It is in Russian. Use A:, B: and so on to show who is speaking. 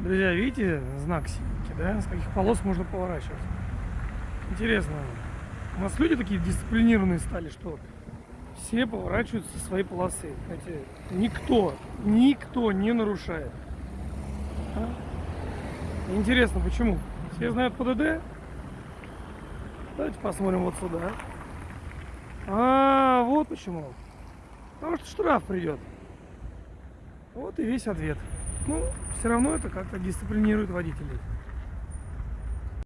A: Друзья, видите знак синенький, да? С каких полос можно поворачивать. Интересно. У нас люди такие дисциплинированные стали, что все поворачиваются со своей полосы. Знаете, никто, никто не нарушает. А? Интересно, почему? Все знают ПДД? Давайте посмотрим вот сюда. А, вот почему. Потому что штраф придет. Вот и весь ответ. Ну, все равно это как-то дисциплинирует водителей.